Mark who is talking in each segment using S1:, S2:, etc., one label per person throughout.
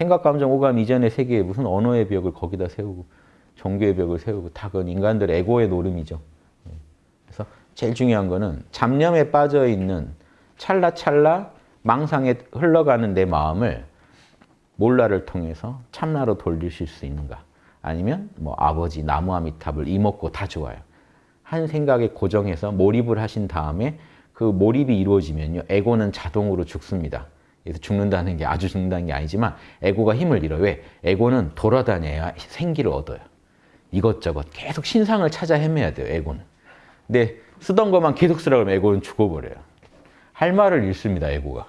S1: 생각, 감정, 오감 이전의 세계에 무슨 언어의 벽을 거기다 세우고 종교의 벽을 세우고 다 그건 인간들의 에고의 노름이죠. 예. 그래서 제일 중요한 거는 잡념에 빠져 있는 찰나찰나 망상에 흘러가는 내 마음을 몰라를 통해서 참나로 돌리실 수 있는가? 아니면 뭐 아버지 나무아미탑을 이먹고 다 좋아요. 한 생각에 고정해서 몰입을 하신 다음에 그 몰입이 이루어지면요. 에고는 자동으로 죽습니다. 죽는다는 게 아주 죽는다는 게 아니지만 에고가 힘을 잃어요. 왜? 에고는 돌아다녀야 생기를 얻어요. 이것저것 계속 신상을 찾아 헤매야 돼요. 에고는. 근데 쓰던 것만 계속 쓰라고 하면 에고는 죽어버려요. 할 말을 잃습니다. 에고가.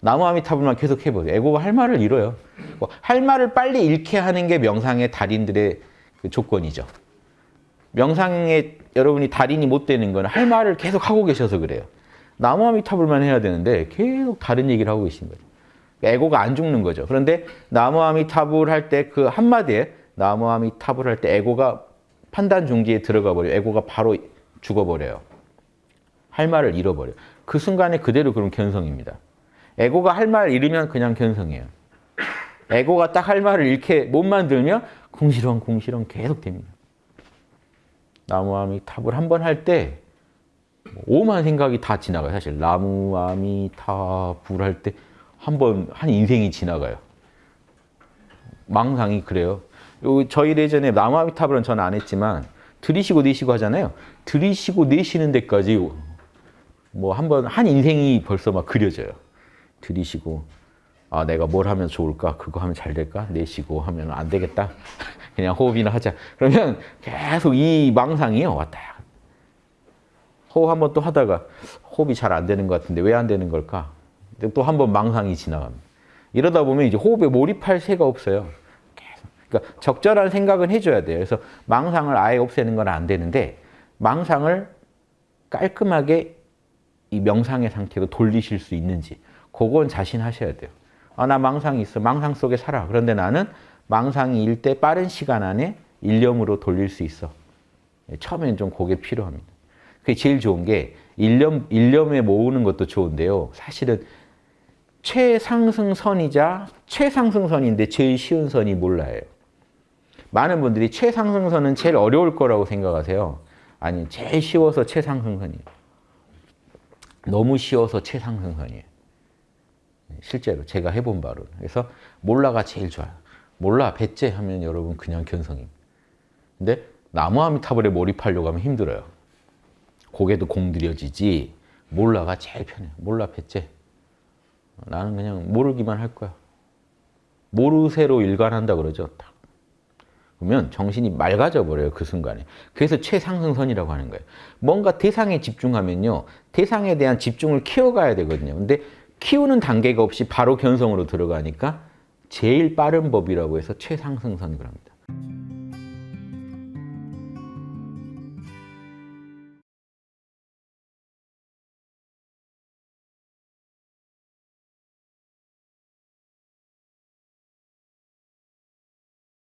S1: 나무아미타불만 계속 해보세요. 에고가 할 말을 잃어요. 뭐할 말을 빨리 잃게 하는 게 명상의 달인들의 그 조건이죠. 명상에 여러분이 달인이 못 되는 건 할 말을 계속 하고 계셔서 그래요. 나무아미타불만 해야 되는데 계속 다른 얘기를 하고 계신 거죠. 에고가 안 죽는 거죠. 그런데 나무아미타불 할 때 그 한마디에 나무아미타불 할 때 에고가 판단 중지에 들어가 버려요. 에고가 바로 죽어버려요. 할 말을 잃어버려요. 그 순간에 그대로 그럼 견성입니다. 에고가 할 말 잃으면 그냥 견성이에요. 에고가 딱 할 말을 잃게 못 만들면 궁시렁 궁시렁 계속 됩니다. 나무아미탑을 한번 할 때 오만 생각이 다 지나가요. 사실 나무 아미탑을 할때 한번한 인생이 지나가요. 망상이 그래요. 저희 예전에 나무 아미탑은 저는 안 했지만 들이쉬고 내쉬고 하잖아요. 들이쉬고 내쉬는 데까지 뭐 한 번 한 인생이 벌써 막 그려져요. 들이쉬고 아 내가 뭘 하면 좋을까? 그거 하면 잘 될까? 내쉬고 하면 안 되겠다. 그냥 호흡이나 하자. 그러면 계속 이 망상이요 왔다. 호흡 한번 또 하다가 호흡이 잘 안 되는 것 같은데 왜 안 되는 걸까? 또 한 번 망상이 지나갑니다. 이러다 보면 이제 호흡에 몰입할 새가 없어요. 그러니까 적절한 생각은 해줘야 돼요. 그래서 망상을 아예 없애는 건 안 되는데 망상을 깔끔하게 이 명상의 상태로 돌리실 수 있는지 그건 자신하셔야 돼요. 아, 나 망상이 있어. 망상 속에 살아. 그런데 나는 망상이 일 때 빠른 시간 안에 일념으로 돌릴 수 있어. 처음엔 좀 그게 필요합니다. 그게 제일 좋은 게 일념, 일념에 모으는 것도 좋은데요. 사실은 최상승선이자 최상승선인데 제일 쉬운 선이 몰라요. 많은 분들이 최상승선은 제일 어려울 거라고 생각하세요. 아니, 제일 쉬워서 최상승선이에요. 너무 쉬워서 최상승선이에요. 실제로 제가 해본 바로. 그래서 몰라가 제일 좋아요. 몰라, 배째 하면 여러분 그냥 견성입니다. 근데 나무아미타불에 몰입하려고 하면 힘들어요. 고개도 공들여지지 몰라가 제일 편해요. 몰라, 배째. 나는 그냥 모르기만 할 거야. 모르쇠로 일관한다 그러죠. 딱. 그러면 정신이 맑아져 버려요. 그 순간에. 그래서 최상승선이라고 하는 거예요. 뭔가 대상에 집중하면요. 대상에 대한 집중을 키워가야 되거든요. 근데 키우는 단계가 없이 바로 견성으로 들어가니까 제일 빠른 법이라고 해서 최상승선이라고 합니다.